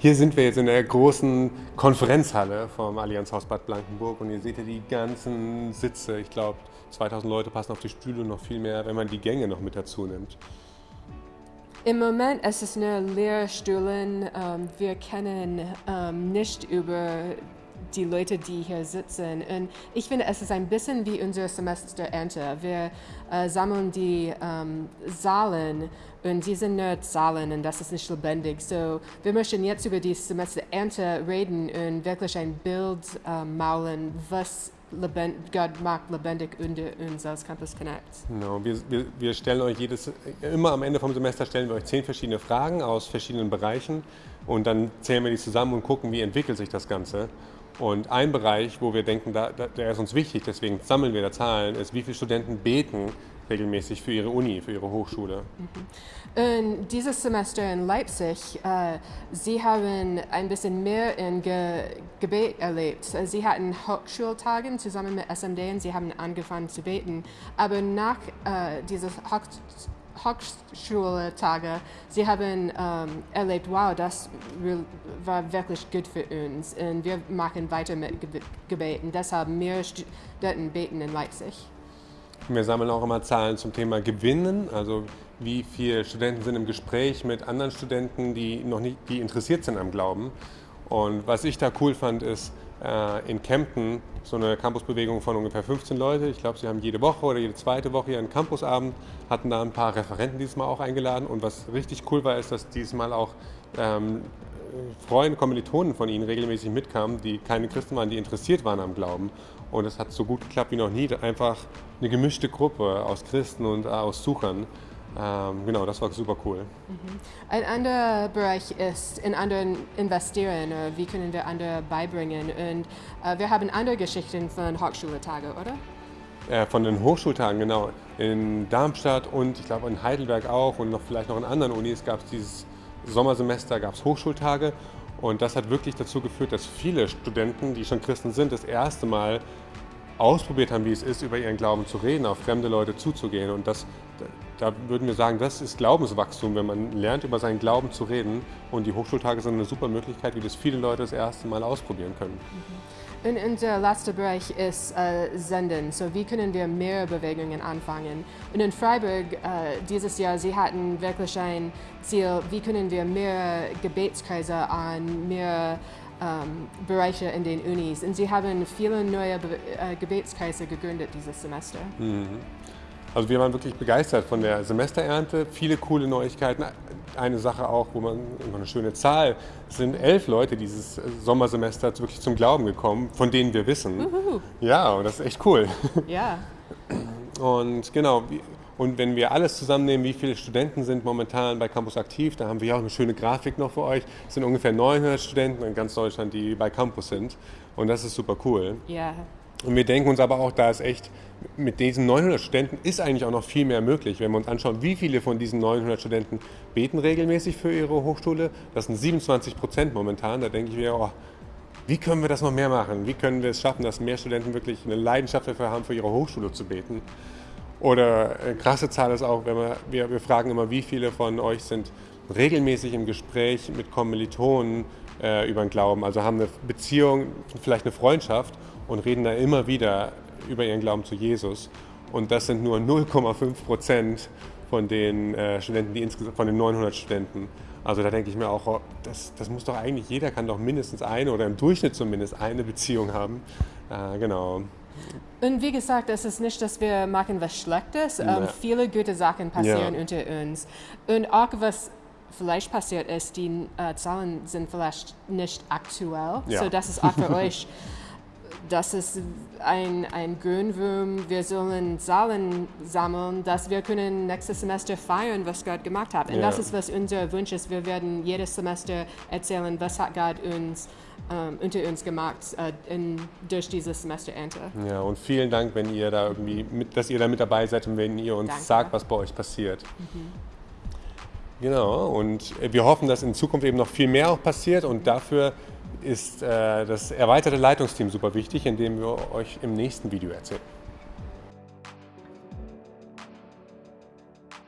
Hier sind wir jetzt in der großen Konferenzhalle vom Allianzhaus Bad Blankenburg und ihr seht hier die ganzen Sitze. Ich glaube, 2000 Leute passen auf die Stühle und noch viel mehr, wenn man die Gänge noch mit dazu nimmt. Im Moment ist es nur Lehrstühlen. Ähm, wir kennen ähm, nicht über die Leute, die hier sitzen. Und ich finde, es ist ein bisschen wie unser Semesterernte. Wir äh, sammeln die ähm, Zahlen und die sind nur Zahlen und das ist nicht lebendig. So, wir möchten jetzt über die Semesterernte reden und wirklich ein Bild äh, malen, was lebend, Gott macht lebendig unter uns als Campus Connect. Genau, wir, wir, wir stellen euch jedes, immer am Ende vom Semester stellen wir euch zehn verschiedene Fragen aus verschiedenen Bereichen und dann zählen wir die zusammen und gucken, wie entwickelt sich das Ganze. Und ein Bereich, wo wir denken, da, da, der ist uns wichtig, deswegen sammeln wir da Zahlen, ist, wie viele Studenten beten regelmäßig für ihre Uni, für ihre Hochschule. Mhm. Dieses Semester in Leipzig, äh, Sie haben ein bisschen mehr in Ge Gebet erlebt. Sie hatten Hochschultagen zusammen mit SMD und Sie haben angefangen zu beten. Aber nach äh, dieses Hochschultage, sie haben ähm, erlebt, wow, das war wirklich gut für uns und wir machen weiter mit Gebeten. Deshalb mehr Studenten beten in Leipzig. Wir sammeln auch immer Zahlen zum Thema Gewinnen, also wie viele Studenten sind im Gespräch mit anderen Studenten, die noch nicht, die interessiert sind am Glauben. Und was ich da cool fand, ist, äh, in Kempten so eine Campusbewegung von ungefähr 15 Leute. Ich glaube, sie haben jede Woche oder jede zweite Woche ihren Campusabend, hatten da ein paar Referenten diesmal auch eingeladen. Und was richtig cool war, ist, dass diesmal auch ähm, Freunde, Kommilitonen von ihnen regelmäßig mitkamen, die keine Christen waren, die interessiert waren am Glauben. Und es hat so gut geklappt wie noch nie. Einfach eine gemischte Gruppe aus Christen und aus Suchern. Ähm, genau, das war super cool. Mhm. Ein anderer Bereich ist in anderen investieren, äh, wie können wir andere beibringen. Und äh, wir haben andere Geschichten von Hochschultagen, oder? Äh, von den Hochschultagen, genau. In Darmstadt und ich glaube in Heidelberg auch und noch vielleicht noch in anderen Unis gab es dieses Sommersemester gab es Hochschultage und das hat wirklich dazu geführt, dass viele Studenten, die schon Christen sind, das erste Mal ausprobiert haben, wie es ist, über ihren Glauben zu reden, auf fremde Leute zuzugehen. Und das, da würden wir sagen, das ist Glaubenswachstum, wenn man lernt, über seinen Glauben zu reden. Und die Hochschultage sind eine super Möglichkeit, wie das viele Leute das erste Mal ausprobieren können. Mhm. Und unser letzter Bereich ist äh, Senden. So wie können wir mehr Bewegungen anfangen? Und in Freiburg äh, dieses Jahr, sie hatten wirklich ein Ziel, wie können wir mehr Gebetskreise an mehr ähm, Bereiche in den Unis. Und sie haben viele neue Be äh, Gebetskreise gegründet dieses Semester. Mhm. Also wir waren wirklich begeistert von der Semesterernte, viele coole Neuigkeiten. Eine Sache auch, wo man eine schöne Zahl, es sind elf Leute dieses Sommersemester wirklich zum Glauben gekommen, von denen wir wissen. Uhuhu. Ja, und das ist echt cool. Ja. Und genau, und wenn wir alles zusammennehmen, wie viele Studenten sind momentan bei Campus aktiv, da haben wir auch eine schöne Grafik noch für euch. Es sind ungefähr 900 Studenten in ganz Deutschland, die bei Campus sind. Und das ist super cool. Ja. Und wir denken uns aber auch, da ist echt, mit diesen 900 Studenten ist eigentlich auch noch viel mehr möglich. Wenn wir uns anschauen, wie viele von diesen 900 Studenten beten regelmäßig für ihre Hochschule, das sind 27 Prozent momentan. Da denke ich mir, oh, wie können wir das noch mehr machen? Wie können wir es schaffen, dass mehr Studenten wirklich eine Leidenschaft dafür haben, für ihre Hochschule zu beten? Oder eine krasse Zahl ist auch, wenn wir, wir, wir fragen immer, wie viele von euch sind regelmäßig im Gespräch mit Kommilitonen äh, über den Glauben, also haben eine Beziehung, vielleicht eine Freundschaft und reden da immer wieder über ihren Glauben zu Jesus. Und das sind nur 0,5 Prozent von den äh, Studenten, die insgesamt von den 900 Studenten. Also da denke ich mir auch, oh, das, das muss doch eigentlich jeder kann doch mindestens eine oder im Durchschnitt zumindest eine Beziehung haben. Äh, genau. Und wie gesagt, es ist nicht, dass wir machen was Schlechtes. Ähm, viele gute Sachen passieren ja. unter uns. Und auch was vielleicht passiert ist, die äh, Zahlen sind vielleicht nicht aktuell. Ja. So das ist auch für euch. Das ist ein, ein Grünwurm. Wir sollen Zahlen sammeln, dass wir können nächstes Semester feiern, was Gott gemacht hat. Und ja. das ist, was unser Wunsch ist. Wir werden jedes Semester erzählen, was hat Gott uns ähm, unter uns gemacht äh, in, durch dieses Semesterernte. Ja, und vielen Dank, wenn ihr da irgendwie mit, dass ihr da mit dabei seid und wenn ihr uns Danke. sagt, was bei euch passiert. Mhm. Genau, und wir hoffen, dass in Zukunft eben noch viel mehr auch passiert und dafür ist äh, das erweiterte Leitungsteam super wichtig, indem wir euch im nächsten Video erzählen.